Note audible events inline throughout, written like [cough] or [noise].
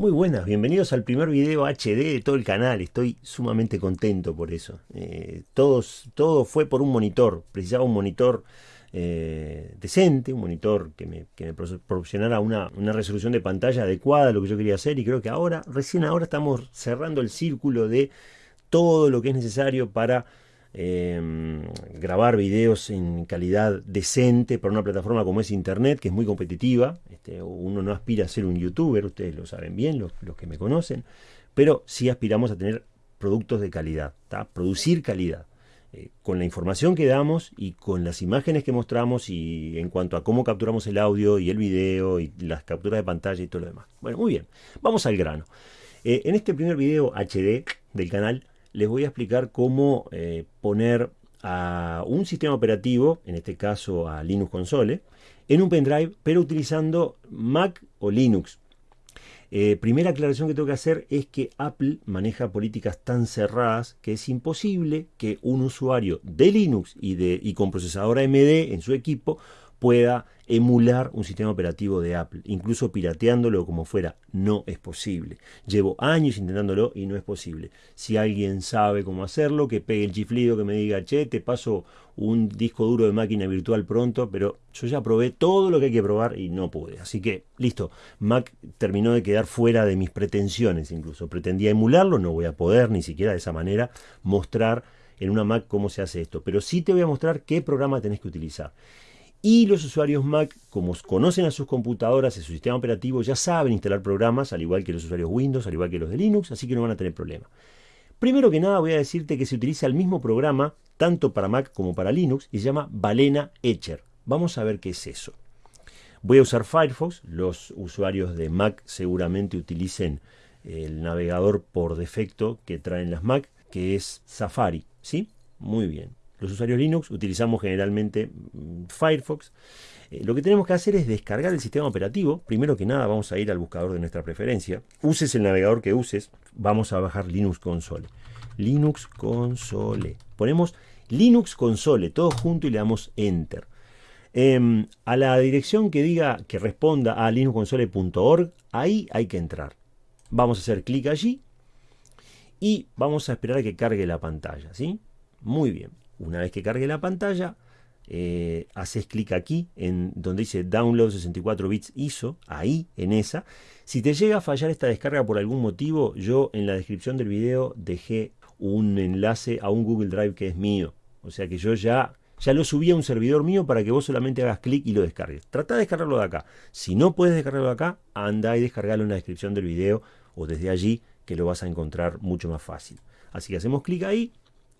Muy buenas, bienvenidos al primer video HD de todo el canal, estoy sumamente contento por eso. Eh, todos, todo fue por un monitor, precisaba un monitor eh, decente, un monitor que me, proporcionara una, una, resolución de pantalla adecuada a lo que yo quería hacer y creo que ahora, recién ahora estamos cerrando el círculo de todo lo que es necesario para Em, grabar videos en calidad decente para una plataforma como es Internet, que es muy competitiva. Este, uno no aspira a ser un youtuber, ustedes lo saben bien, los, que me conocen, pero sí aspiramos a tener productos de calidad, producir calidad. Eh, con la información que damos y con las imágenes que mostramos y en cuanto a cómo capturamos el audio y el video y las capturas de pantalla y todo lo demás. Bueno, muy bien, vamos al grano. Eh, en este primer video HD del canal les voy a explicar cómo eh, poner a un sistema operativo, en este caso a Linux Console, en un pendrive, pero utilizando Mac o Linux. Eh, primera aclaración que tengo que hacer es que Apple maneja políticas tan cerradas que es imposible que un usuario de Linux y, de, y con procesador AMD en su equipo pueda emular un sistema operativo de Apple, incluso pirateándolo como fuera. No es posible. Llevo años intentándolo y no es posible. Si alguien sabe cómo hacerlo, que pegue el chiflido, que me diga, che, te paso un disco duro de máquina virtual pronto, pero yo ya probé todo lo que hay que probar y no pude. Así que, listo, Mac terminó de quedar fuera de mis pretensiones incluso. Pretendía emularlo, no voy a poder ni siquiera de esa manera mostrar en una Mac cómo se hace esto. Pero sí te voy a mostrar qué programa tenés que utilizar. Y los usuarios Mac, como conocen a sus computadoras y su sistema operativo, ya saben instalar programas, al igual que los usuarios Windows, al igual que los de Linux, así que no van a tener problema. Primero que nada voy a decirte que se utiliza el mismo programa, tanto para Mac como para Linux, y se llama Balena Etcher. Vamos a ver qué es eso. Voy a usar Firefox, los usuarios de Mac seguramente utilicen el navegador por defecto que traen las Mac, que es Safari, ¿sí? Muy bien. Los usuarios Linux utilizamos generalmente Firefox. Eh, lo que tenemos que hacer es descargar el sistema operativo. Primero que nada vamos a ir al buscador de nuestra preferencia. Uses el navegador que uses, vamos a bajar Linux Console. Linux Console. Ponemos Linux Console, todo junto y le damos Enter. Em, a la dirección que diga que responda a linuxconsole.org, ahí hay que entrar. Vamos a hacer clic allí y vamos a esperar a que cargue la pantalla. ¿sí? Muy bien. Una vez que cargue la pantalla, eh, haces clic aquí en donde dice Download 64 bits ISO, ahí en esa. Si te llega a fallar esta descarga por algún motivo, yo en la descripción del video dejé un enlace a un Google Drive que es mío. O sea que yo ya, ya lo subí a un servidor mío para que vos solamente hagas clic y lo descargues. Trata de descargarlo de acá. Si no puedes descargarlo de acá, anda y descargalo en la descripción del video o desde allí que lo vas a encontrar mucho más fácil. Así que hacemos clic ahí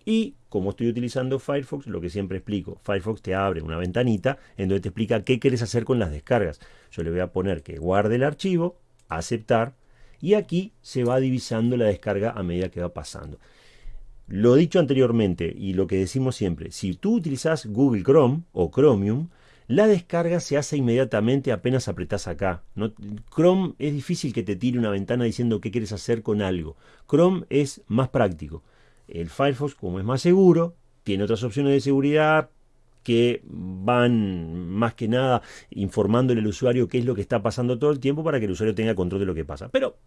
y como estoy utilizando Firefox, lo que siempre explico, Firefox te abre una ventanita en donde te explica qué quieres hacer con las descargas. Yo le voy a poner que guarde el archivo, aceptar, y aquí se va divisando la descarga a medida que va pasando. Lo dicho anteriormente y lo que decimos siempre, si tú utilizas Google Chrome o Chromium, la descarga se hace inmediatamente apenas apretas acá. Chrome es difícil que te tire una ventana diciendo qué quieres hacer con algo. Chrome es más práctico. El Firefox, como es más seguro, tiene otras opciones de seguridad que van más que nada informándole al usuario qué es lo que está pasando todo el tiempo para que el usuario tenga control de lo que pasa. Pero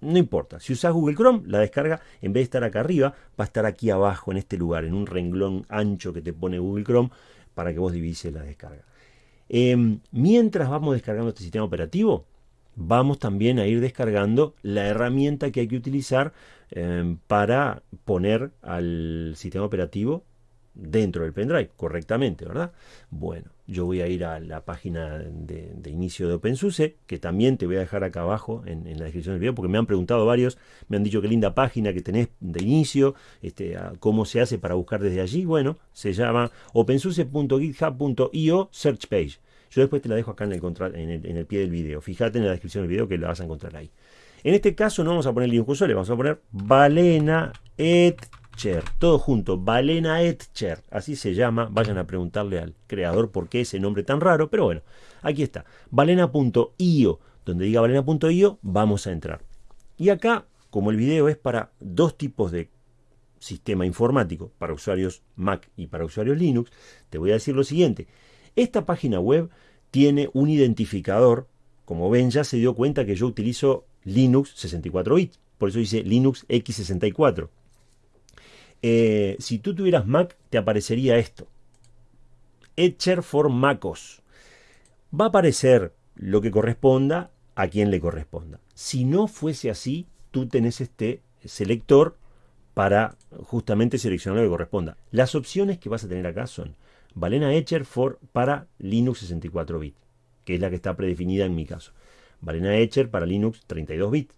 no importa, si usas Google Chrome, la descarga en vez de estar acá arriba, va a estar aquí abajo en este lugar, en un renglón ancho que te pone Google Chrome para que vos divises la descarga. Em, mientras vamos descargando este sistema operativo, vamos también a ir descargando la herramienta que hay que utilizar em, para poner al sistema operativo dentro del pendrive correctamente, ¿verdad? Bueno, yo voy a ir a la página de, inicio de OpenSUSE, que también te voy a dejar acá abajo en, la descripción del video, porque me han preguntado varios, me han dicho qué linda página que tenés de inicio, este, cómo se hace para buscar desde allí. Bueno, se llama opensuse.github.io search page. Yo después te la dejo acá en el, en el, pie del video. Fíjate en la descripción del video que la vas a encontrar ahí. En este caso no vamos a poner Linux Console, vamos a poner Balena Etcher. Todo junto, Balena Etcher. Así se llama. Vayan a preguntarle al creador por qué ese nombre tan raro. Pero bueno, aquí está. Balena.io. Donde diga balena.io, vamos a entrar. Y acá, como el video es para dos tipos de sistema informático, para usuarios Mac y para usuarios Linux, te voy a decir lo siguiente. Esta página web tiene un identificador. Como ven, ya se dio cuenta que yo utilizo Linux 64 bits. Por eso dice Linux X64. Eh, si tú tuvieras Mac, te aparecería esto. Etcher for MacOS. Va a aparecer lo que corresponda a quien le corresponda. Si no fuese así, tú tenés este selector para justamente seleccionar lo que corresponda. Las opciones que vas a tener acá son Valena Etcher for para Linux 64 bits, que es la que está predefinida en mi caso. Valena Etcher para Linux 32 bits.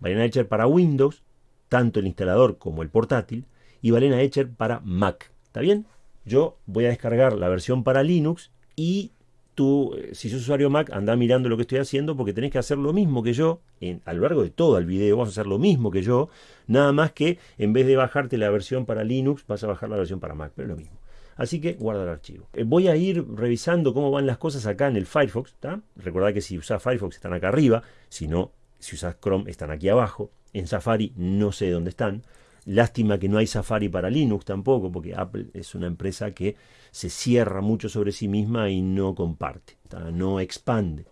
Valena Etcher para Windows, tanto el instalador como el portátil. Y Valena Etcher para Mac. ¿Está bien? Yo voy a descargar la versión para Linux y tú, eh, si sos usuario Mac, anda mirando lo que estoy haciendo porque tenés que hacer lo mismo que yo. En, a lo largo de todo el video vas a hacer lo mismo que yo. Nada más que en vez de bajarte la versión para Linux, vas a bajar la versión para Mac. Pero es lo mismo. Así que guarda el archivo. Eh, voy a ir revisando cómo van las cosas acá en el Firefox. Recordad que si usás Firefox están acá arriba. Si no, si usás Chrome están aquí abajo. En Safari no sé dónde están. Lástima que no hay Safari para Linux tampoco, porque Apple es una empresa que se cierra mucho sobre sí misma y no comparte, no expande.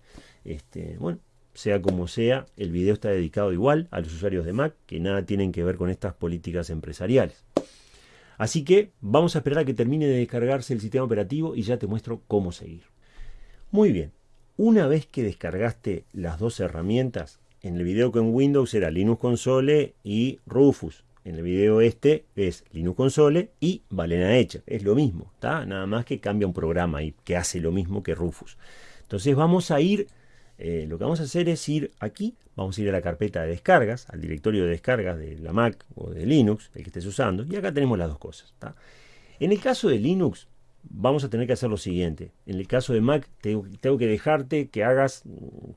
Este, bueno, sea como sea, el video está dedicado igual a los usuarios de Mac, que nada tienen que ver con estas políticas empresariales. Así que vamos a esperar a que termine de descargarse el sistema operativo y ya te muestro cómo seguir. Muy bien, una vez que descargaste las dos herramientas, en el video con Windows era Linux Console y Rufus. En el video este es Linux Console y Valena Etcher. Es lo mismo, ¿está? Nada más que cambia un programa y que hace lo mismo que Rufus. Entonces vamos a ir, eh, lo que vamos a hacer es ir aquí, vamos a ir a la carpeta de descargas, al directorio de descargas de la Mac o de Linux, el que estés usando, y acá tenemos las dos cosas. En el caso de Linux, vamos a tener que hacer lo siguiente. En el caso de Mac, tengo, que dejarte que hagas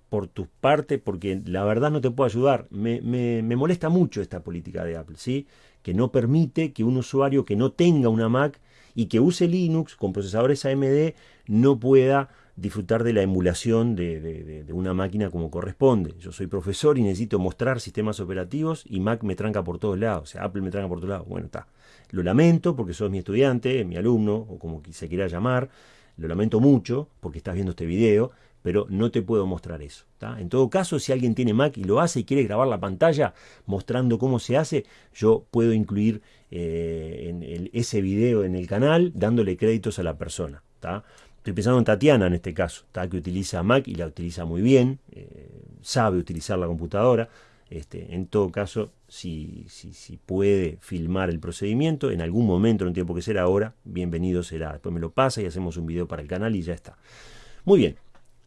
por tus partes, porque la verdad no te puedo ayudar. Me, molesta mucho esta política de Apple, ¿sí? que no permite que un usuario que no tenga una Mac y que use Linux con procesadores AMD no pueda disfrutar de la emulación de, una máquina como corresponde. Yo soy profesor y necesito mostrar sistemas operativos y Mac me tranca por todos lados, o sea, Apple me tranca por todos lados. Bueno, está. Lo lamento porque sos mi estudiante, mi alumno, o como se quiera llamar. Lo lamento mucho porque estás viendo este video, pero no te puedo mostrar eso. En todo caso, si alguien tiene Mac y lo hace y quiere grabar la pantalla mostrando cómo se hace, yo puedo incluir eh, ese video en el canal dándole créditos a la persona. Estoy pensando en Tatiana en este caso, que utiliza Mac y la utiliza muy bien, eh, sabe utilizar la computadora. Este, en todo caso, si, si, puede filmar el procedimiento en algún momento, en un tiempo que será ahora, bienvenido será. Después me lo pasa y hacemos un video para el canal y ya está. Muy bien.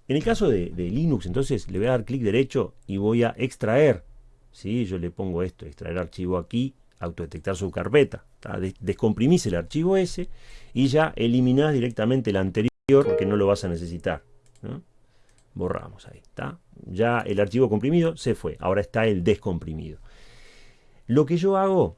En el caso de, Linux, entonces le voy a dar clic derecho y voy a extraer. ¿sí? Yo le pongo esto, extraer archivo aquí, autodetectar su carpeta. Descomprimís el archivo ese y ya eliminás directamente el anterior porque no lo vas a necesitar. Borramos ahí, ¿está? Ya el archivo comprimido se fue, ahora está el descomprimido. Lo que yo hago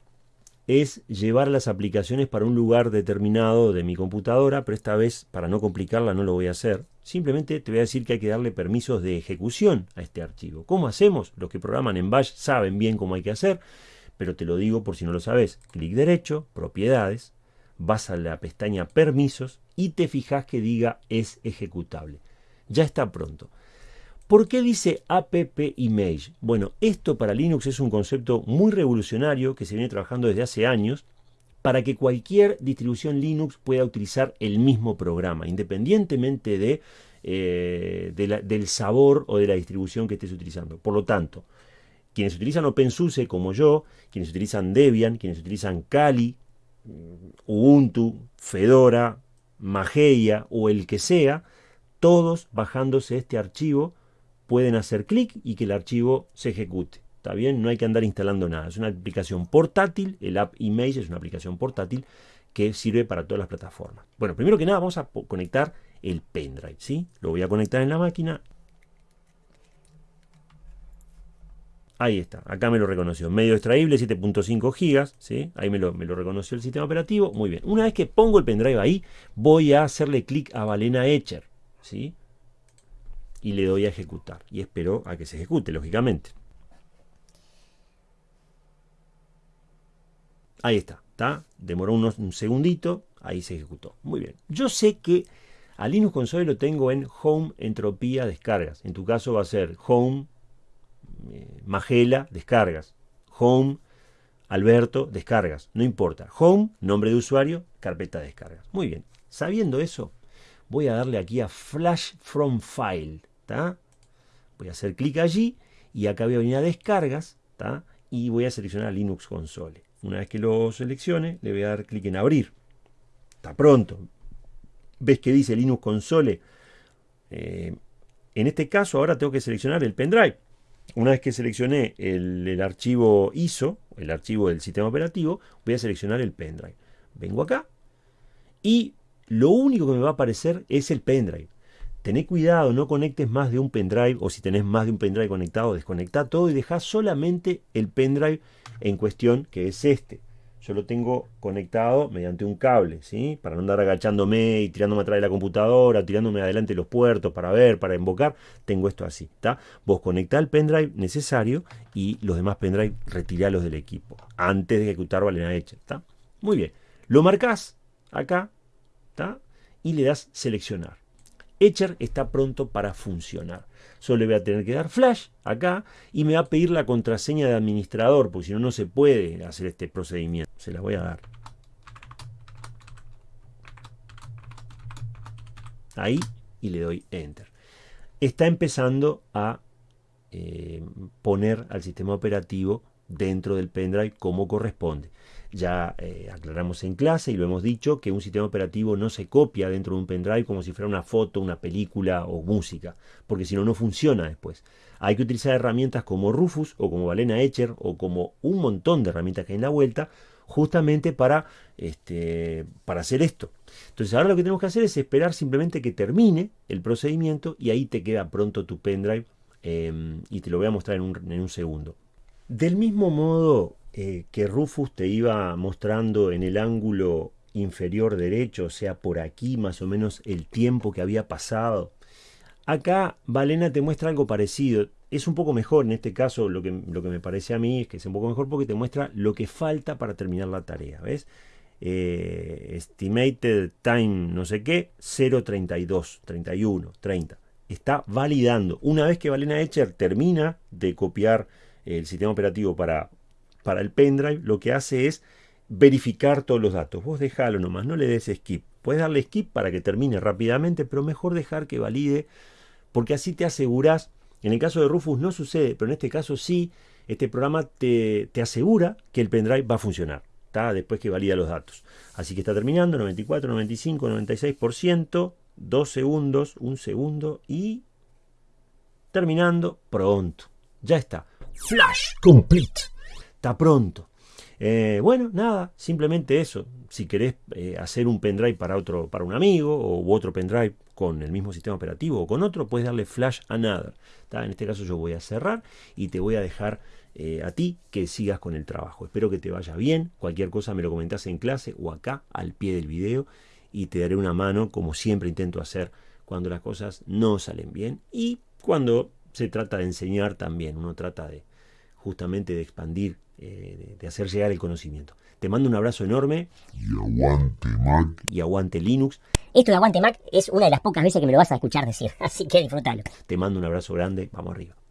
es llevar las aplicaciones para un lugar determinado de mi computadora, pero esta vez para no complicarla no lo voy a hacer. Simplemente te voy a decir que hay que darle permisos de ejecución a este archivo. ¿Cómo hacemos? Los que programan en Bash saben bien cómo hay que hacer, pero te lo digo por si no lo sabes. Clic derecho, propiedades, vas a la pestaña permisos y te fijas que diga es ejecutable ya está pronto. ¿Por qué dice app image? Bueno, esto para Linux es un concepto muy revolucionario que se viene trabajando desde hace años para que cualquier distribución Linux pueda utilizar el mismo programa, independientemente de, eh, del sabor o de la distribución que estés utilizando. Por lo tanto, quienes utilizan OpenSUSE como yo, quienes utilizan Debian, quienes utilizan Kali, Ubuntu, Fedora, Mageia o el que sea, todos bajándose este archivo pueden hacer clic y que el archivo se ejecute. ¿Está bien? No hay que andar instalando nada. Es una aplicación portátil, el App Image es una aplicación portátil que sirve para todas las plataformas. Bueno, primero que nada vamos a conectar el pendrive, ¿sí? Lo voy a conectar en la máquina. Ahí está, acá me lo reconoció. Medio extraíble, 7.5 gigas, ¿sí? Ahí me lo, me lo reconoció el sistema operativo. Muy bien. Una vez que pongo el pendrive ahí, voy a hacerle clic a Valena Etcher. ¿sí? Y le doy a ejecutar. Y espero a que se ejecute, lógicamente. Ahí está, ¿está? Demoró unos, un segundito, ahí se ejecutó. Muy bien. Yo sé que a Linux Console lo tengo en Home Entropía Descargas. En tu caso va a ser Home eh, Magela, descargas. Home, Alberto, descargas. No importa. Home, nombre de usuario, carpeta de descargas. Muy bien. Sabiendo eso, voy a darle aquí a Flash from File. Voy a hacer clic allí y acá voy a venir a descargas y voy a seleccionar Linux Console. Una vez que lo seleccione, le voy a dar clic en abrir. Está pronto. ¿Ves que dice Linux Console? Eh, en este caso ahora tengo que seleccionar el pendrive. Una vez que seleccioné el, el, archivo ISO, el archivo del sistema operativo, voy a seleccionar el pendrive. Vengo acá y lo único que me va a aparecer es el pendrive. Tené cuidado, no conectes más de un pendrive o si tenés más de un pendrive conectado, desconecta todo y deja solamente el pendrive en cuestión que es este. Yo lo tengo conectado mediante un cable, ¿sí? Para no andar agachándome y tirándome atrás de la computadora, tirándome adelante los puertos para ver, para invocar, tengo esto así, ¿está? Vos conectá el pendrive necesario y los demás pendrive retiralos del equipo antes de ejecutar Valena Hecha, ¿está? Muy bien. Lo marcás acá, ¿está? Y le das seleccionar. Etcher está pronto para funcionar. Solo le voy a tener que dar flash acá y me va a pedir la contraseña de administrador, porque si no, no se puede hacer este procedimiento. Se la voy a dar. Ahí y le doy enter. Está empezando a eh, poner al sistema operativo dentro del pendrive como corresponde. Ya eh, aclaramos en clase y lo hemos dicho que un sistema operativo no se copia dentro de un pendrive como si fuera una foto, una película o música, porque si no, no funciona después. Hay que utilizar herramientas como Rufus o como Valena Etcher o como un montón de herramientas que hay en la vuelta justamente para, este, para hacer esto. Entonces ahora lo que tenemos que hacer es esperar simplemente que termine el procedimiento y ahí te queda pronto tu pendrive em, y te lo voy a mostrar en un, en un segundo. Del mismo modo eh, que Rufus te iba mostrando en el ángulo inferior derecho, o sea, por aquí más o menos el tiempo que había pasado. Acá Valena te muestra algo parecido. Es un poco mejor en este caso, lo que, lo que me parece a mí es que es un poco mejor porque te muestra lo que falta para terminar la tarea. ¿Ves? Eh, estimated time no sé qué, 0.32, 31, 30. Está validando. Una vez que Valena Etcher termina de copiar el sistema operativo para para el pendrive, lo que hace es verificar todos los datos. Vos dejalo nomás, no le des skip. Puedes darle skip para que termine rápidamente, pero mejor dejar que valide, porque así te aseguras. En el caso de Rufus no sucede, pero en este caso sí, este programa te, asegura que el pendrive va a funcionar. está Después que valida los datos. Así que está terminando, 94, 95, 96%, 2 segundos, 1 segundo y terminando pronto. Ya está. Flash complete está pronto. Eh, bueno, nada, simplemente eso. Si querés eh, hacer un pendrive para otro, para un amigo o otro pendrive con el mismo sistema operativo o con otro, puedes darle flash another. En este caso yo voy a cerrar y te voy a dejar eh, a ti que sigas con el trabajo. Espero que te vaya bien. Cualquier cosa me lo comentás en clase o acá al pie del video y te daré una mano como siempre intento hacer cuando las cosas no salen bien y cuando se trata de enseñar también. Uno trata de justamente de expandir eh, de hacer llegar el conocimiento. Te mando un abrazo enorme. Y aguante Mac. Y aguante Linux. Esto de aguante Mac es una de las pocas veces que me lo vas a escuchar decir, [laughs] así que disfrútalo. Te mando un abrazo grande, vamos arriba.